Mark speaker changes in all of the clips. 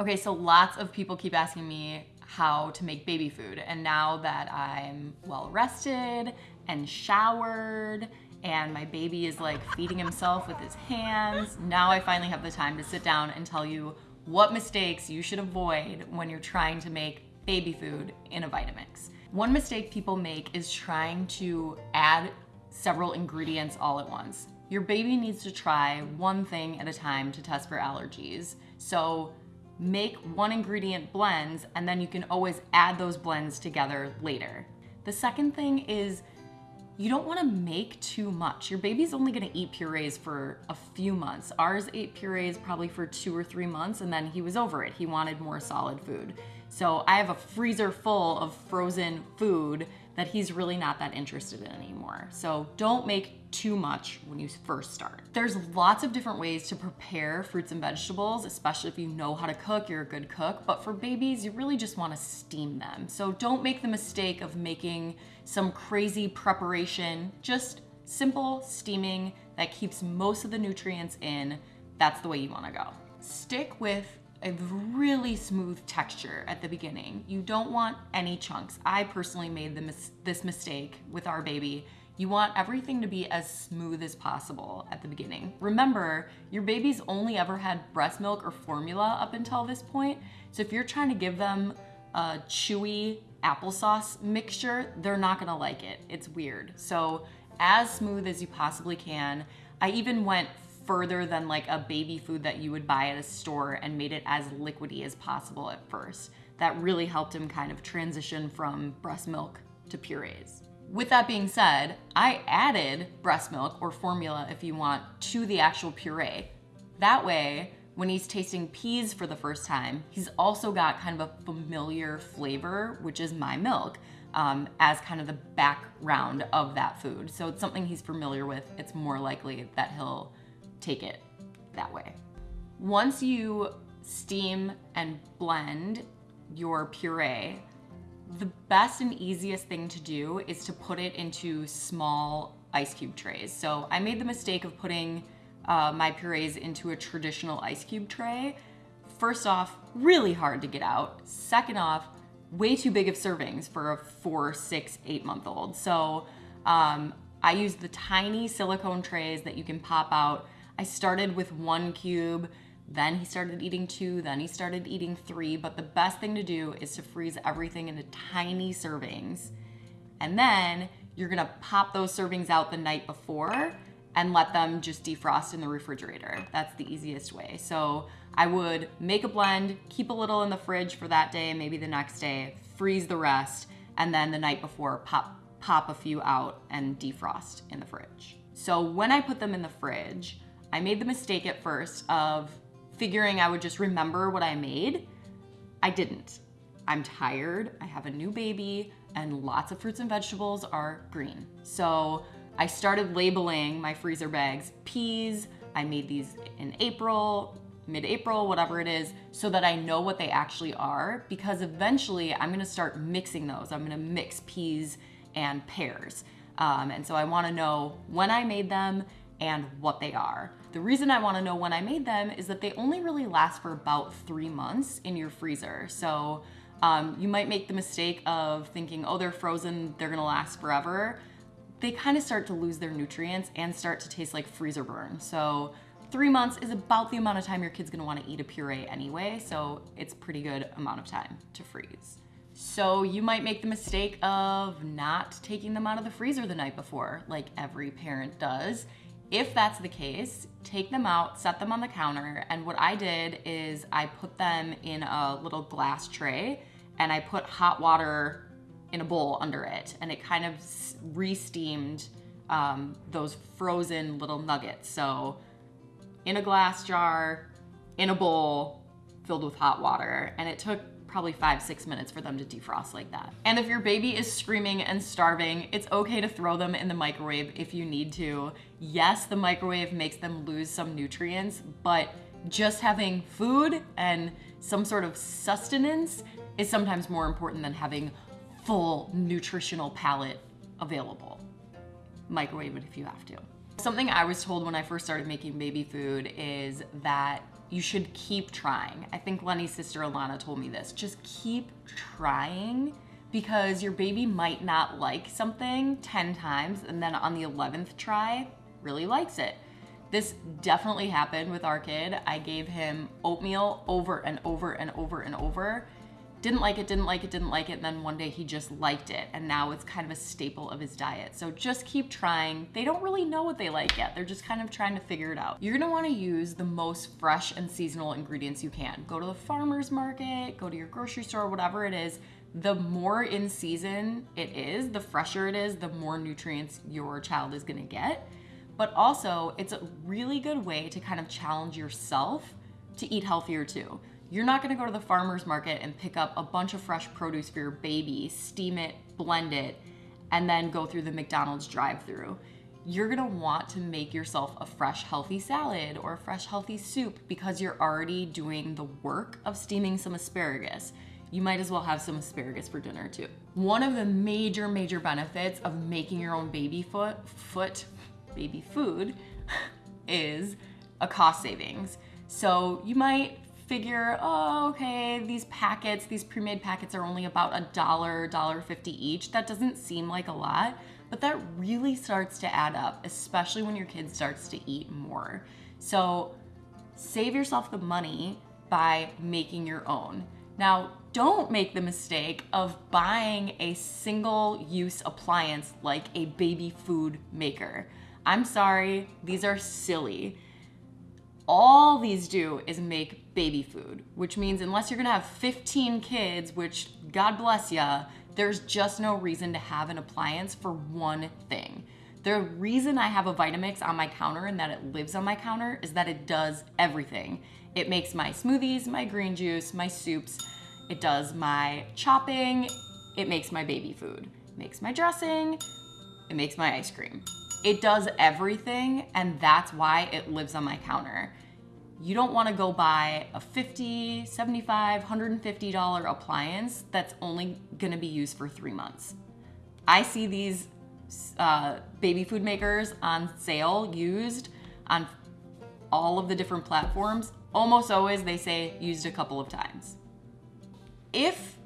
Speaker 1: Okay, so lots of people keep asking me how to make baby food. And now that I'm well rested and showered and my baby is like feeding himself with his hands, now I finally have the time to sit down and tell you what mistakes you should avoid when you're trying to make baby food in a Vitamix. One mistake people make is trying to add several ingredients all at once. Your baby needs to try one thing at a time to test for allergies. So make one ingredient blends and then you can always add those blends together later. The second thing is you don't wanna make too much. Your baby's only gonna eat purees for a few months. Ours ate purees probably for two or three months and then he was over it. He wanted more solid food. So I have a freezer full of frozen food that he's really not that interested in anymore. So don't make too much when you first start. There's lots of different ways to prepare fruits and vegetables, especially if you know how to cook, you're a good cook. But for babies, you really just wanna steam them. So don't make the mistake of making some crazy preparation, just simple steaming that keeps most of the nutrients in. That's the way you wanna go. Stick with a really smooth texture at the beginning. You don't want any chunks. I personally made mis this mistake with our baby. You want everything to be as smooth as possible at the beginning. Remember, your baby's only ever had breast milk or formula up until this point. So if you're trying to give them a chewy applesauce mixture, they're not gonna like it. It's weird. So as smooth as you possibly can. I even went further than like a baby food that you would buy at a store and made it as liquidy as possible at first. That really helped him kind of transition from breast milk to purees. With that being said, I added breast milk or formula if you want to the actual puree. That way, when he's tasting peas for the first time, he's also got kind of a familiar flavor, which is my milk, um, as kind of the background of that food. So it's something he's familiar with. It's more likely that he'll take it that way. Once you steam and blend your puree, the best and easiest thing to do is to put it into small ice cube trays. So I made the mistake of putting uh, my purees into a traditional ice cube tray. First off, really hard to get out. Second off, way too big of servings for a four, six, eight month old. So um, I use the tiny silicone trays that you can pop out I started with one cube, then he started eating two, then he started eating three. But the best thing to do is to freeze everything into tiny servings. And then you're gonna pop those servings out the night before and let them just defrost in the refrigerator. That's the easiest way. So I would make a blend, keep a little in the fridge for that day, maybe the next day, freeze the rest, and then the night before pop, pop a few out and defrost in the fridge. So when I put them in the fridge, I made the mistake at first of figuring I would just remember what I made. I didn't. I'm tired, I have a new baby, and lots of fruits and vegetables are green. So I started labeling my freezer bags peas. I made these in April, mid-April, whatever it is, so that I know what they actually are because eventually I'm gonna start mixing those. I'm gonna mix peas and pears. Um, and so I wanna know when I made them and what they are. The reason I wanna know when I made them is that they only really last for about three months in your freezer. So um, you might make the mistake of thinking, oh, they're frozen, they're gonna last forever. They kind of start to lose their nutrients and start to taste like freezer burn. So three months is about the amount of time your kid's gonna wanna eat a puree anyway, so it's pretty good amount of time to freeze. So you might make the mistake of not taking them out of the freezer the night before, like every parent does, if that's the case, take them out, set them on the counter, and what I did is I put them in a little glass tray and I put hot water in a bowl under it and it kind of re-steamed um, those frozen little nuggets. So in a glass jar, in a bowl, filled with hot water. And it took probably five, six minutes for them to defrost like that. And if your baby is screaming and starving, it's okay to throw them in the microwave if you need to. Yes, the microwave makes them lose some nutrients, but just having food and some sort of sustenance is sometimes more important than having full nutritional palette available. Microwave it if you have to. Something I was told when I first started making baby food is that you should keep trying. I think Lenny's sister Alana told me this. Just keep trying because your baby might not like something 10 times and then on the 11th try, really likes it. This definitely happened with our kid. I gave him oatmeal over and over and over and over didn't like it, didn't like it, didn't like it, and then one day he just liked it, and now it's kind of a staple of his diet. So just keep trying. They don't really know what they like yet. They're just kind of trying to figure it out. You're gonna wanna use the most fresh and seasonal ingredients you can. Go to the farmer's market, go to your grocery store, whatever it is, the more in season it is, the fresher it is, the more nutrients your child is gonna get. But also, it's a really good way to kind of challenge yourself to eat healthier too. You're not gonna go to the farmer's market and pick up a bunch of fresh produce for your baby, steam it, blend it, and then go through the McDonald's drive through. You're gonna want to make yourself a fresh, healthy salad or a fresh, healthy soup because you're already doing the work of steaming some asparagus. You might as well have some asparagus for dinner too. One of the major, major benefits of making your own baby foot, foot, baby food is a cost savings. So you might figure, oh, okay, these packets, these pre-made packets are only about a dollar, dollar fifty each. That doesn't seem like a lot, but that really starts to add up, especially when your kid starts to eat more. So save yourself the money by making your own. Now, don't make the mistake of buying a single use appliance like a baby food maker. I'm sorry, these are silly all these do is make baby food, which means unless you're gonna have 15 kids, which God bless ya, there's just no reason to have an appliance for one thing. The reason I have a Vitamix on my counter and that it lives on my counter is that it does everything. It makes my smoothies, my green juice, my soups, it does my chopping, it makes my baby food, it makes my dressing, it makes my ice cream. It does everything and that's why it lives on my counter. You don't wanna go buy a 50, 75, $150 appliance that's only gonna be used for three months. I see these uh, baby food makers on sale used on all of the different platforms. Almost always they say used a couple of times. If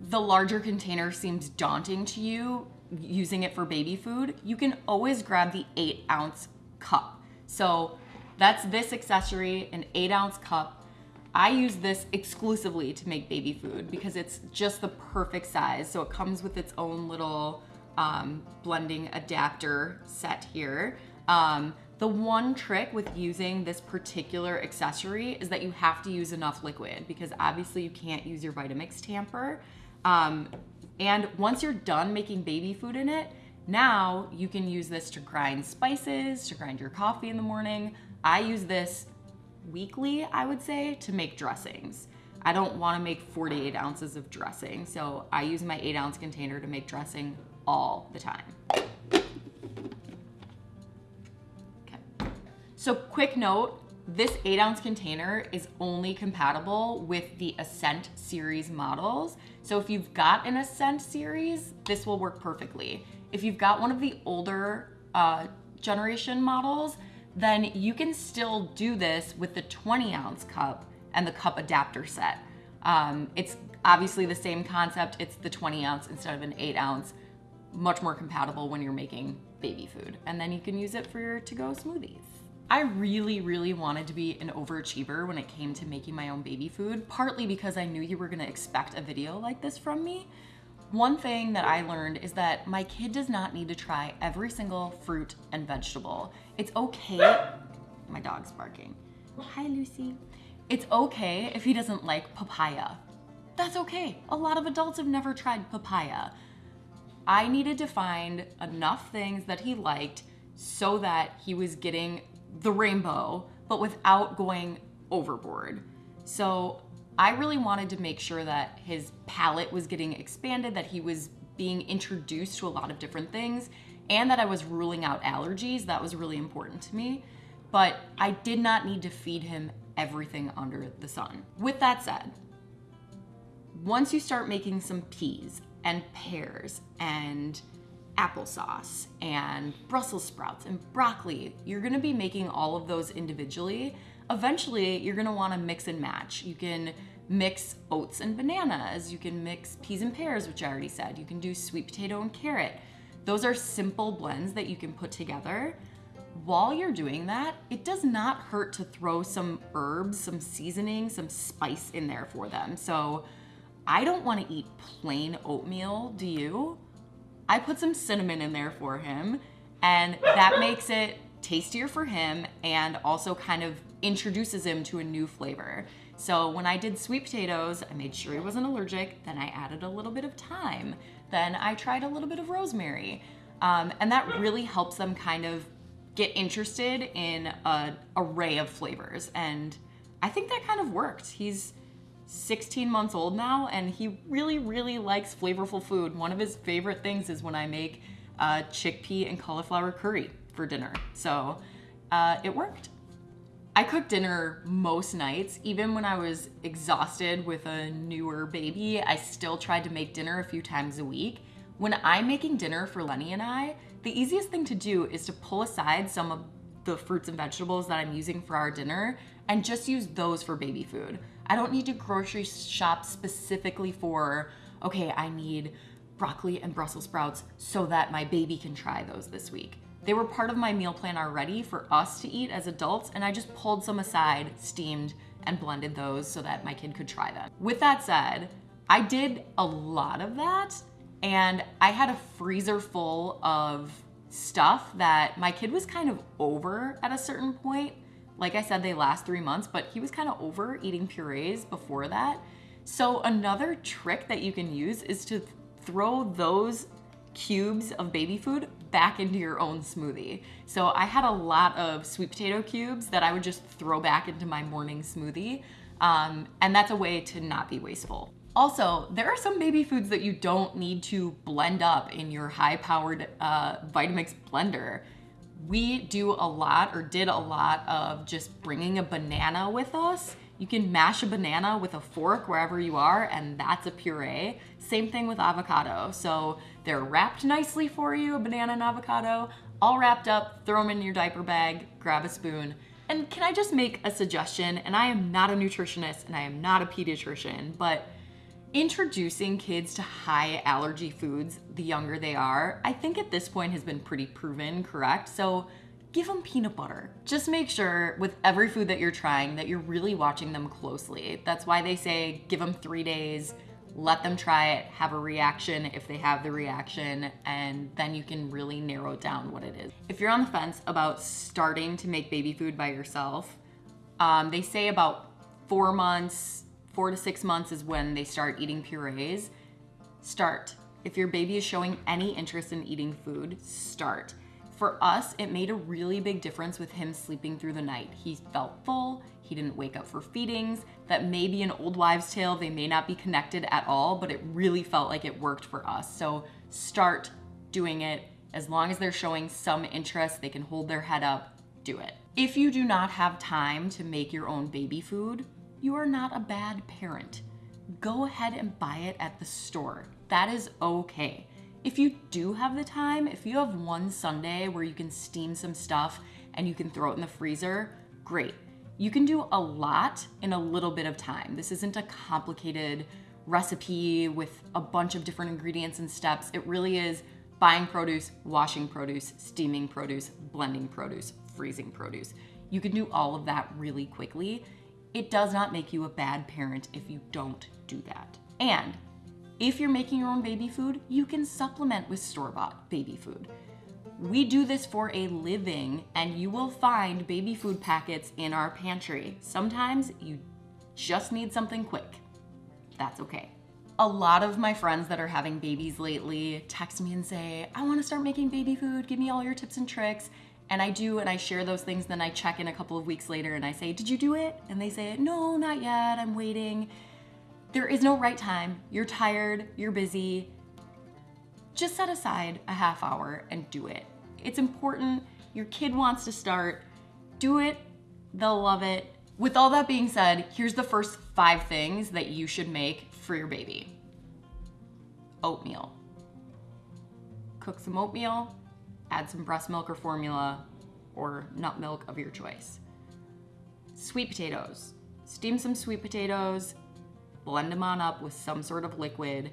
Speaker 1: the larger container seems daunting to you, using it for baby food, you can always grab the eight ounce cup. So that's this accessory, an eight ounce cup. I use this exclusively to make baby food because it's just the perfect size. So it comes with its own little um, blending adapter set here. Um, the one trick with using this particular accessory is that you have to use enough liquid because obviously you can't use your Vitamix tamper. Um, and once you're done making baby food in it, now you can use this to grind spices, to grind your coffee in the morning. I use this weekly, I would say, to make dressings. I don't wanna make 48 ounces of dressing, so I use my eight ounce container to make dressing all the time. Okay. So quick note, this eight ounce container is only compatible with the Ascent series models. So if you've got an Ascent series, this will work perfectly. If you've got one of the older uh, generation models, then you can still do this with the 20 ounce cup and the cup adapter set. Um, it's obviously the same concept. It's the 20 ounce instead of an eight ounce, much more compatible when you're making baby food. And then you can use it for your to-go smoothies. I really, really wanted to be an overachiever when it came to making my own baby food, partly because I knew you were gonna expect a video like this from me. One thing that I learned is that my kid does not need to try every single fruit and vegetable. It's okay, my dog's barking. Hi, Lucy. It's okay if he doesn't like papaya. That's okay. A lot of adults have never tried papaya. I needed to find enough things that he liked so that he was getting the rainbow, but without going overboard. So I really wanted to make sure that his palate was getting expanded, that he was being introduced to a lot of different things, and that I was ruling out allergies. That was really important to me. But I did not need to feed him everything under the sun. With that said, once you start making some peas and pears and applesauce and Brussels sprouts and broccoli. You're gonna be making all of those individually. eventually you're gonna wanna mix and match. You can mix oats and bananas. You can mix peas and pears, which I already said. You can do sweet potato and carrot. Those are simple blends that you can put together. While you're doing that, it does not hurt to throw some herbs, some seasoning, some spice in there for them. So I don't wanna eat plain oatmeal, do you? I put some cinnamon in there for him and that makes it tastier for him and also kind of introduces him to a new flavor. So when I did sweet potatoes, I made sure he wasn't allergic. Then I added a little bit of thyme. Then I tried a little bit of rosemary. Um, and that really helps them kind of get interested in an array of flavors. And I think that kind of worked. He's 16 months old now and he really, really likes flavorful food. One of his favorite things is when I make uh, chickpea and cauliflower curry for dinner. So uh, it worked. I cook dinner most nights. Even when I was exhausted with a newer baby, I still tried to make dinner a few times a week. When I'm making dinner for Lenny and I, the easiest thing to do is to pull aside some of the fruits and vegetables that I'm using for our dinner and just use those for baby food. I don't need to grocery shop specifically for, okay, I need broccoli and Brussels sprouts so that my baby can try those this week. They were part of my meal plan already for us to eat as adults, and I just pulled some aside, steamed, and blended those so that my kid could try them. With that said, I did a lot of that, and I had a freezer full of stuff that my kid was kind of over at a certain point. Like I said, they last three months, but he was kind of over eating purees before that. So another trick that you can use is to throw those cubes of baby food back into your own smoothie. So I had a lot of sweet potato cubes that I would just throw back into my morning smoothie. Um, and that's a way to not be wasteful. Also, there are some baby foods that you don't need to blend up in your high powered uh, Vitamix blender. We do a lot or did a lot of just bringing a banana with us you can mash a banana with a fork wherever you are, and that's a puree. Same thing with avocado. So they're wrapped nicely for you, a banana and avocado, all wrapped up, throw them in your diaper bag, grab a spoon. And can I just make a suggestion? And I am not a nutritionist and I am not a pediatrician, but introducing kids to high allergy foods the younger they are, I think at this point has been pretty proven correct. So give them peanut butter. Just make sure with every food that you're trying that you're really watching them closely. That's why they say give them three days, let them try it, have a reaction if they have the reaction, and then you can really narrow down what it is. If you're on the fence about starting to make baby food by yourself, um, they say about four months, four to six months is when they start eating purees. Start. If your baby is showing any interest in eating food, start. For us, it made a really big difference with him sleeping through the night. He felt full, he didn't wake up for feedings. That may be an old wives' tale, they may not be connected at all, but it really felt like it worked for us. So start doing it. As long as they're showing some interest, they can hold their head up, do it. If you do not have time to make your own baby food, you are not a bad parent. Go ahead and buy it at the store. That is okay. If you do have the time, if you have one Sunday where you can steam some stuff and you can throw it in the freezer, great. You can do a lot in a little bit of time. This isn't a complicated recipe with a bunch of different ingredients and steps. It really is buying produce, washing produce, steaming produce, blending produce, freezing produce. You can do all of that really quickly. It does not make you a bad parent if you don't do that. And if you're making your own baby food, you can supplement with store-bought baby food. We do this for a living and you will find baby food packets in our pantry. Sometimes you just need something quick. That's okay. A lot of my friends that are having babies lately text me and say, I wanna start making baby food, give me all your tips and tricks. And I do, and I share those things, then I check in a couple of weeks later and I say, did you do it? And they say, no, not yet, I'm waiting. There is no right time. You're tired, you're busy. Just set aside a half hour and do it. It's important. Your kid wants to start. Do it. They'll love it. With all that being said, here's the first five things that you should make for your baby. Oatmeal. Cook some oatmeal, add some breast milk or formula, or nut milk of your choice. Sweet potatoes. Steam some sweet potatoes, blend them on up with some sort of liquid.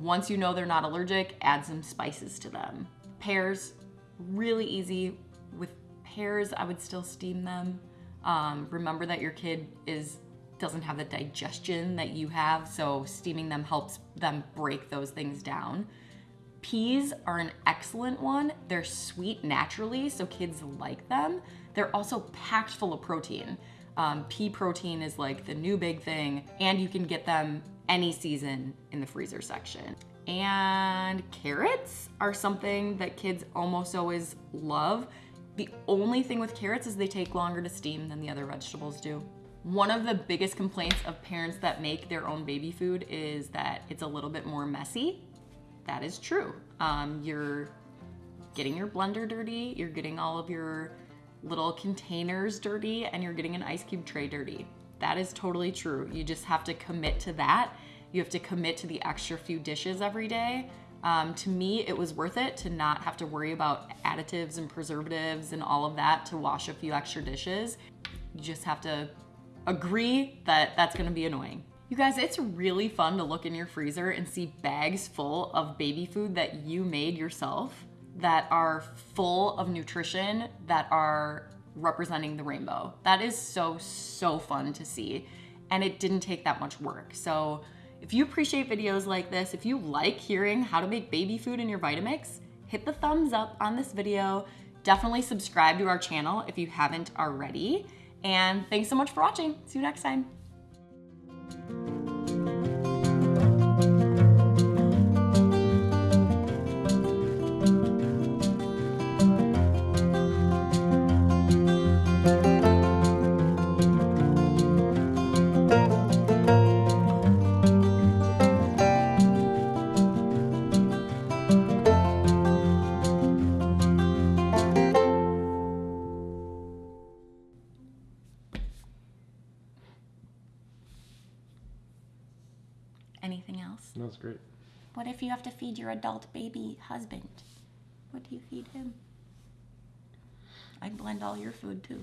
Speaker 1: Once you know they're not allergic, add some spices to them. Pears, really easy. With pears, I would still steam them. Um, remember that your kid is doesn't have the digestion that you have, so steaming them helps them break those things down. Peas are an excellent one. They're sweet naturally, so kids like them. They're also packed full of protein. Um, pea protein is like the new big thing, and you can get them any season in the freezer section. And carrots are something that kids almost always love. The only thing with carrots is they take longer to steam than the other vegetables do. One of the biggest complaints of parents that make their own baby food is that it's a little bit more messy. That is true. Um, you're getting your blender dirty, you're getting all of your little containers dirty, and you're getting an ice cube tray dirty. That is totally true. You just have to commit to that. You have to commit to the extra few dishes every day. Um, to me, it was worth it to not have to worry about additives and preservatives and all of that to wash a few extra dishes. You just have to agree that that's gonna be annoying. You guys, it's really fun to look in your freezer and see bags full of baby food that you made yourself that are full of nutrition that are representing the rainbow. That is so, so fun to see. And it didn't take that much work. So if you appreciate videos like this, if you like hearing how to make baby food in your Vitamix, hit the thumbs up on this video. Definitely subscribe to our channel if you haven't already. And thanks so much for watching. See you next time. Feed your adult baby husband? What do you feed him? I'd blend all your food too.